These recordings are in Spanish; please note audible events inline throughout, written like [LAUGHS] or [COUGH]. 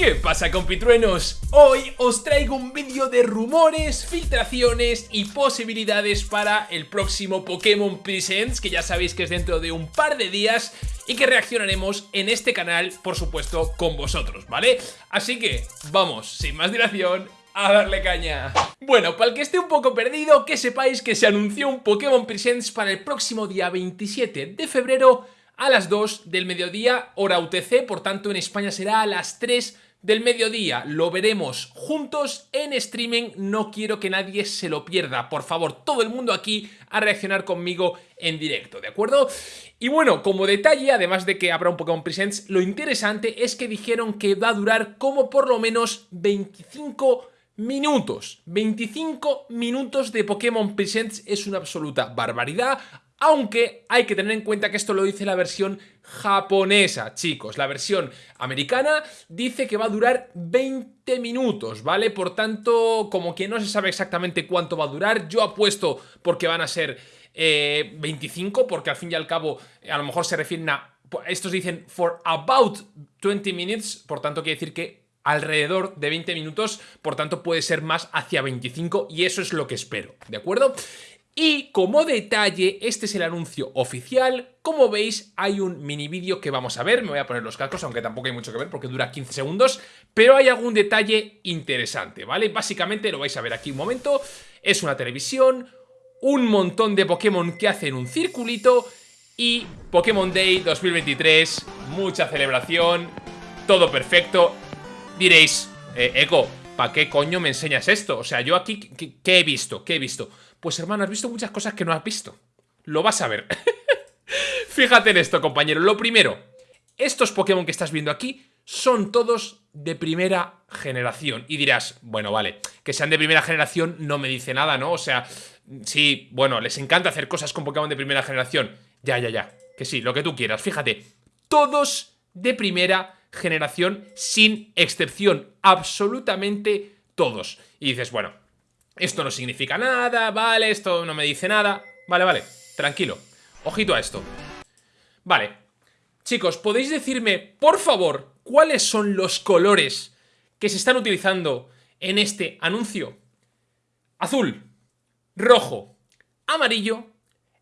¿Qué pasa compitruenos? Hoy os traigo un vídeo de rumores, filtraciones y posibilidades para el próximo Pokémon Presents que ya sabéis que es dentro de un par de días y que reaccionaremos en este canal, por supuesto, con vosotros, ¿vale? Así que, vamos, sin más dilación, a darle caña. Bueno, para el que esté un poco perdido, que sepáis que se anunció un Pokémon Presents para el próximo día 27 de febrero a las 2 del mediodía, hora UTC, por tanto en España será a las 3 del mediodía. Lo veremos juntos en streaming, no quiero que nadie se lo pierda. Por favor, todo el mundo aquí a reaccionar conmigo en directo, ¿de acuerdo? Y bueno, como detalle, además de que habrá un Pokémon Presents, lo interesante es que dijeron que va a durar como por lo menos 25 minutos. 25 minutos de Pokémon Presents es una absoluta barbaridad. Aunque hay que tener en cuenta que esto lo dice la versión japonesa, chicos. La versión americana dice que va a durar 20 minutos, ¿vale? Por tanto, como que no se sabe exactamente cuánto va a durar, yo apuesto porque van a ser 25, eh, porque al fin y al cabo a lo mejor se refieren a... Estos dicen for about 20 minutes, por tanto quiere decir que alrededor de 20 minutos, por tanto puede ser más hacia 25 y eso es lo que espero, ¿de acuerdo? Y como detalle, este es el anuncio oficial. Como veis, hay un mini vídeo que vamos a ver. Me voy a poner los calcos, aunque tampoco hay mucho que ver porque dura 15 segundos. Pero hay algún detalle interesante, ¿vale? Básicamente, lo vais a ver aquí un momento. Es una televisión, un montón de Pokémon que hacen un circulito y Pokémon Day 2023. Mucha celebración, todo perfecto. Diréis, eh, Eco, ¿para qué coño me enseñas esto? O sea, yo aquí, ¿qué he visto? ¿Qué he visto? Pues hermano, has visto muchas cosas que no has visto. Lo vas a ver. [LAUGHS] Fíjate en esto, compañero. Lo primero, estos Pokémon que estás viendo aquí son todos de primera generación. Y dirás, bueno, vale, que sean de primera generación no me dice nada, ¿no? O sea, sí, bueno, les encanta hacer cosas con Pokémon de primera generación. Ya, ya, ya. Que sí, lo que tú quieras. Fíjate, todos de primera generación sin excepción. Absolutamente todos. Y dices, bueno, esto no significa nada, vale, esto no me dice nada. Vale, vale, tranquilo. Ojito a esto. Vale. Chicos, ¿podéis decirme, por favor, cuáles son los colores que se están utilizando en este anuncio? Azul, rojo, amarillo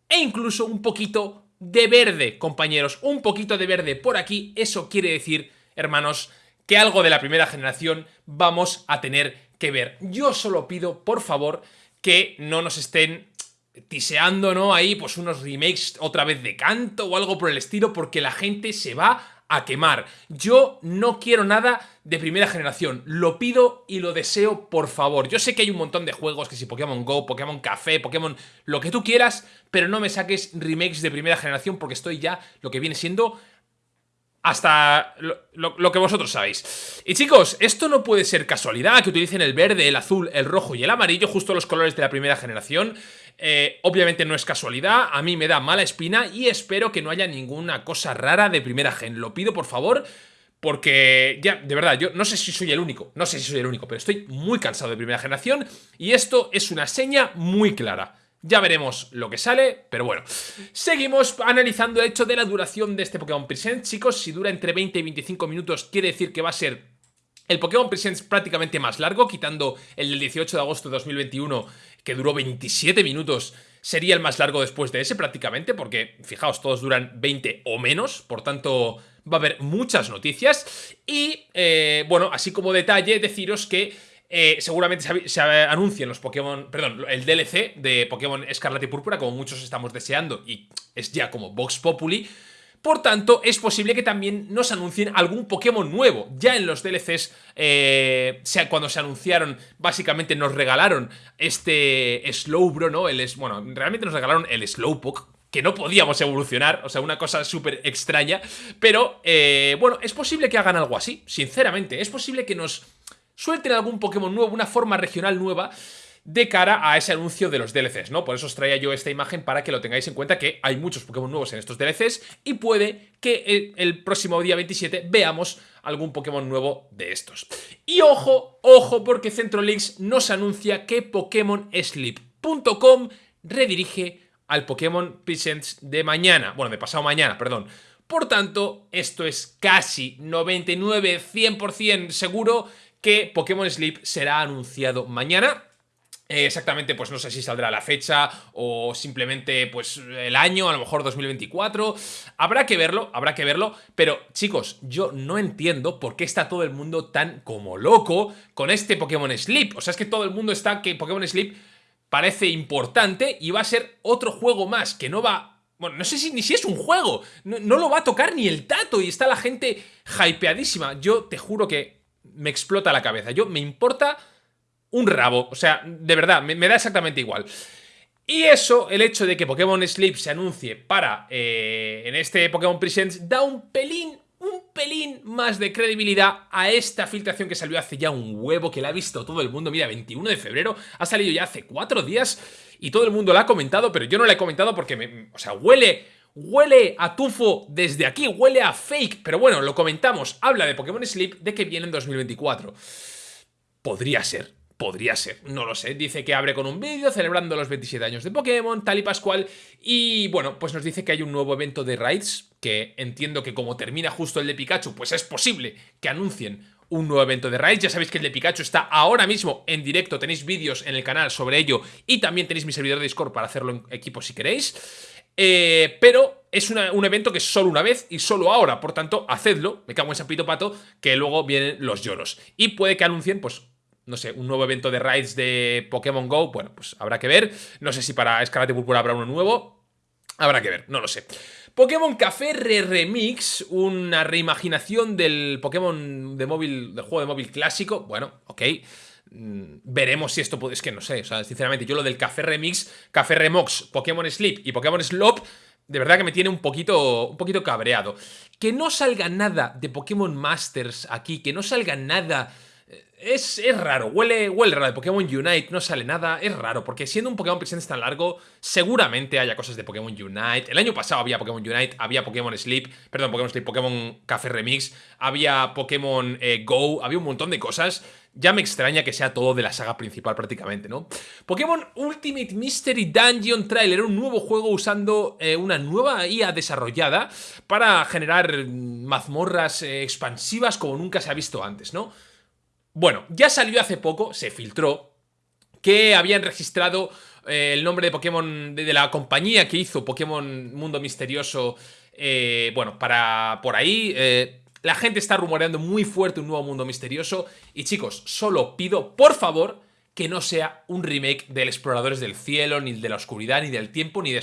e incluso un poquito de verde, compañeros. Un poquito de verde por aquí, eso quiere decir, hermanos, que algo de la primera generación vamos a tener que ver. Yo solo pido, por favor, que no nos estén tiseando, ¿no? Ahí, pues unos remakes otra vez de canto o algo por el estilo, porque la gente se va a quemar. Yo no quiero nada de primera generación. Lo pido y lo deseo, por favor. Yo sé que hay un montón de juegos, que si Pokémon GO, Pokémon Café, Pokémon... Lo que tú quieras, pero no me saques remakes de primera generación porque estoy ya lo que viene siendo hasta lo, que vosotros sabéis. Y chicos, esto no puede ser casualidad, que utilicen el verde, el azul, el rojo y el amarillo, justo los colores de la primera generación. Eh, obviamente no es casualidad, a mí me da mala espina y espero que no haya ninguna cosa rara de primera gen. Lo pido, por favor, porque ya, de verdad, yo no sé si soy el único, no sé si soy el único, pero estoy muy cansado de primera generación y esto es una seña muy clara. Ya veremos lo que sale, pero bueno. Seguimos analizando el hecho de la duración de este Pokémon Present. Chicos, si dura entre 20 y 25 minutos, quiere decir que va a ser el Pokémon Presents prácticamente más largo, quitando el del 18 de agosto de 2021, que duró 27 minutos, sería el más largo después de ese prácticamente, porque fijaos, todos duran 20 o menos, por tanto va a haber muchas noticias. Y, eh, bueno, así como detalle, deciros que eh, seguramente se, anuncien los Pokémon, perdón, el DLC de Pokémon Escarlata y Púrpura, como muchos estamos deseando, y es ya como Vox Populi. Por tanto, es posible que también nos anuncien algún Pokémon nuevo. Ya en los DLCs, eh, cuando se anunciaron, básicamente nos regalaron este Slowbro, ¿no? El, bueno, realmente nos regalaron el Slowpoke, que no podíamos evolucionar, o sea, una cosa súper extraña. Pero, eh, bueno, es posible que hagan algo así, sinceramente. Es posible que nos suelten algún Pokémon nuevo, una forma regional nueva de cara a ese anuncio de los DLCs, ¿no? Por eso os traía yo esta imagen para que lo tengáis en cuenta que hay muchos Pokémon nuevos en estos DLCs y puede que el, próximo día 27 veamos algún Pokémon nuevo de estos. Y ojo, ojo, porque Centrolinks nos anuncia que PokémonSleep.com redirige al Pokémon Presents de mañana, bueno, de pasado mañana, perdón. Por tanto, esto es casi 99-100% seguro que Pokémon Sleep será anunciado mañana. Eh, exactamente, pues no sé si saldrá la fecha o simplemente pues el año, a lo mejor 2024. Habrá que verlo, habrá que verlo. Pero chicos, yo no entiendo por qué está todo el mundo tan como loco con este Pokémon Sleep. O sea, es que todo el mundo está que Pokémon Sleep parece importante y va a ser otro juego más que no va... Bueno, no sé si ni si es un juego. No, no lo va a tocar ni el tato y está la gente hypeadísima. Yo te juro que me explota la cabeza. Yo me importa un rabo. O sea, de verdad, me, da exactamente igual. Y eso, el hecho de que Pokémon Sleep se anuncie para eh, en este Pokémon Presents, da un pelín, un pelín más de credibilidad a esta filtración que salió hace ya un huevo, que la ha visto todo el mundo. Mira, 21 de febrero, ha salido ya hace cuatro días y todo el mundo la ha comentado, pero yo no la he comentado porque, me, o sea, huele... Huele a tufo desde aquí, huele a fake, pero bueno, lo comentamos, habla de Pokémon Sleep de que viene en 2024. Podría ser, Podría ser, no lo sé. Dice que abre con un vídeo celebrando los 27 años de Pokémon, tal y pascual. Y bueno, pues nos dice que hay un nuevo evento de Raids, que entiendo que como termina justo el de Pikachu, pues es posible que anuncien un nuevo evento de Raids. Ya sabéis que el de Pikachu está ahora mismo en directo, tenéis vídeos en el canal sobre ello y también tenéis mi servidor de Discord para hacerlo en equipo si queréis. Eh, pero es un evento que es solo una vez y solo ahora, por tanto, hacedlo, me cago en San Pito Pato, que luego vienen los lloros. Y puede que anuncien, pues, no sé, un nuevo evento de raids de Pokémon GO, bueno, pues habrá que ver. No sé si para Escarlate Púrpura habrá uno nuevo. Habrá que ver, no lo sé. Pokémon Café Re Remix, una reimaginación del Pokémon de móvil, del juego de móvil clásico. Bueno, ok. Mm, veremos si esto puede... Es que no sé, o sea, sinceramente, yo lo del Café Remix, Café Remox, Pokémon Sleep y Pokémon Slop, de verdad que me tiene un poquito, un poquito cabreado. Que no salga nada de Pokémon Masters aquí, que no salga nada es, raro, huele, huele raro. De Pokémon Unite no sale nada, es raro, porque siendo un Pokémon presente tan largo, seguramente haya cosas de Pokémon Unite. El año pasado había Pokémon Unite, había Pokémon Sleep, perdón, Pokémon Sleep, Pokémon Café Remix, había Pokémon eh, Go, había un montón de cosas. Ya me extraña que sea todo de la saga principal prácticamente, ¿no? Pokémon Ultimate Mystery Dungeon Trailer, un nuevo juego usando eh, una nueva IA desarrollada para generar mazmorras eh, expansivas como nunca se ha visto antes, ¿no? Bueno, ya salió hace poco, se filtró, que habían registrado eh, el nombre de Pokémon de, la compañía que hizo Pokémon Mundo Misterioso, eh, bueno, para por ahí... Eh, la gente está rumoreando muy fuerte un nuevo Mundo Misterioso y chicos, solo pido, por favor, que no sea un remake del Exploradores del Cielo, ni de la Oscuridad, ni del Tiempo, ni de...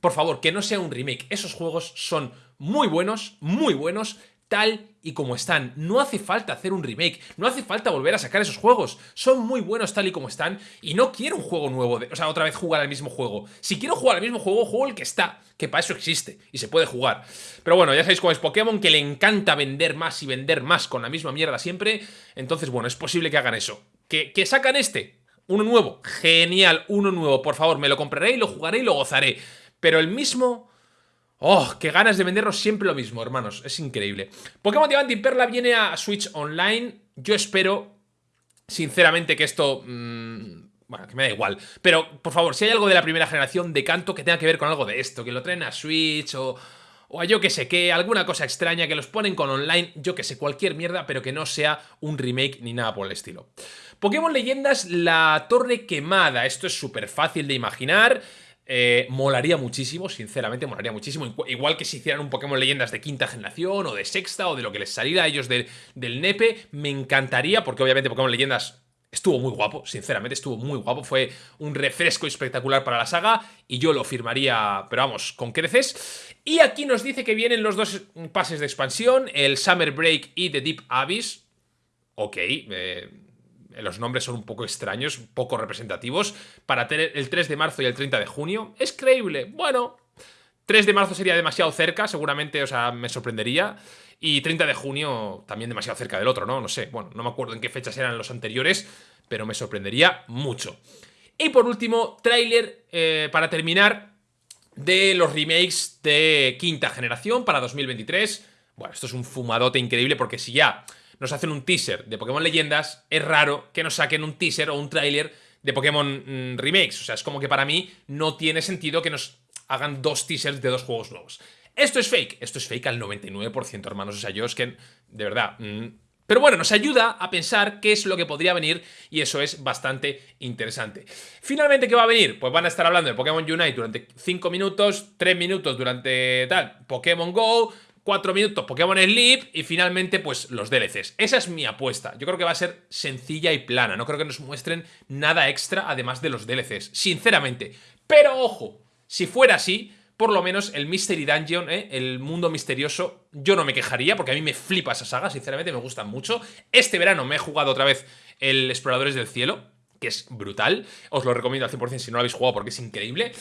Por favor, que no sea un remake. Esos juegos son muy buenos, muy buenos, tal y como están. No hace falta hacer un remake, no hace falta volver a sacar esos juegos. Son muy buenos tal y como están y no quiero un juego nuevo, de, o sea, otra vez jugar al mismo juego. Si quiero jugar al mismo juego, juego el que está, que para eso existe y se puede jugar. Pero bueno, ya sabéis cómo es Pokémon, que le encanta vender más y vender más con la misma mierda siempre. Entonces, bueno, es posible que hagan eso. ¿Que, que sacan este? Uno nuevo. Genial, uno nuevo. Por favor, me lo compraré y lo jugaré y lo gozaré. Pero el mismo ¡Oh! ¡Qué ganas de vendernos siempre lo mismo, hermanos! Es increíble. Pokémon Diamante y Perla viene a Switch Online. Yo espero, sinceramente, que esto... Mmm, bueno, que me da igual. Pero, por favor, si hay algo de la primera generación de canto que tenga que ver con algo de esto, que lo traen a Switch o... O a yo que sé qué, alguna cosa extraña que los ponen con online, yo que sé, cualquier mierda, pero que no sea un remake ni nada por el estilo. Pokémon Leyendas, la Torre Quemada. Esto es súper fácil de imaginar. Eh, molaría muchísimo, sinceramente, molaría muchísimo. Igual que si hicieran un Pokémon Leyendas de quinta generación o de sexta o de lo que les saliera a ellos del nepe, me encantaría, porque obviamente Pokémon Leyendas estuvo muy guapo, sinceramente estuvo muy guapo. Fue un refresco espectacular para la saga y yo lo firmaría, pero vamos, con creces. Y aquí nos dice que vienen los dos pases de expansión, el Summer Break y The Deep Abyss. Ok, eh, los nombres son un poco extraños, poco representativos, para tener el 3 de marzo y el 30 de junio. ¿Es creíble? Bueno, 3 de marzo sería demasiado cerca, seguramente, o sea, me sorprendería. Y 30 de junio también demasiado cerca del otro, ¿no? No sé, bueno, no me acuerdo en qué fechas eran los anteriores, pero me sorprendería mucho. Y por último, tráiler, eh, para terminar, de los remakes de quinta generación para 2023. Bueno, esto es un fumadote increíble porque si ya nos hacen un teaser de Pokémon Leyendas, es raro que nos saquen un teaser o un tráiler de Pokémon mm, Remakes. O sea, es como que para mí no tiene sentido que nos hagan dos teasers de dos juegos nuevos. Esto es fake, esto es fake al 99%, hermanos. O sea, yo es que, de verdad... Mm, pero bueno, nos ayuda a pensar qué es lo que podría venir y eso es bastante interesante. Finalmente, ¿qué va a venir? Pues van a estar hablando de Pokémon Unite durante 5 minutos, 3 minutos durante tal, Pokémon GO, 4 minutos Pokémon Sleep y finalmente pues los DLCs. Esa es mi apuesta. Yo creo que va a ser sencilla y plana. No creo que nos muestren nada extra además de los DLCs, sinceramente. Pero ojo, si fuera así, por lo menos el Mystery Dungeon, ¿eh? el mundo misterioso, yo no me quejaría porque a mí me flipa esa saga, sinceramente me gustan mucho. Este verano me he jugado otra vez el Exploradores del Cielo, que es brutal. Os lo recomiendo al 100% si no lo habéis jugado porque es increíble.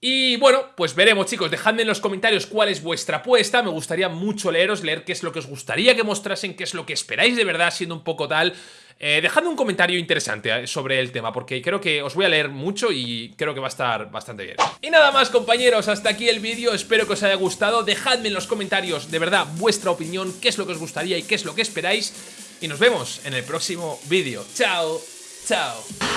Y bueno, pues veremos chicos, dejadme en los comentarios cuál es vuestra apuesta, me gustaría mucho leeros, leer qué es lo que os gustaría que mostrasen, qué es lo que esperáis de verdad siendo un poco tal eh, dejadme un comentario interesante eh, sobre el tema, porque creo que os voy a leer mucho y creo que va a estar bastante bien. Y nada más, compañeros, hasta aquí el vídeo, espero que os haya gustado. Dejadme en los comentarios, de verdad, vuestra opinión, qué es lo que os gustaría y qué es lo que esperáis. Y nos vemos en el próximo vídeo. Chao, chao.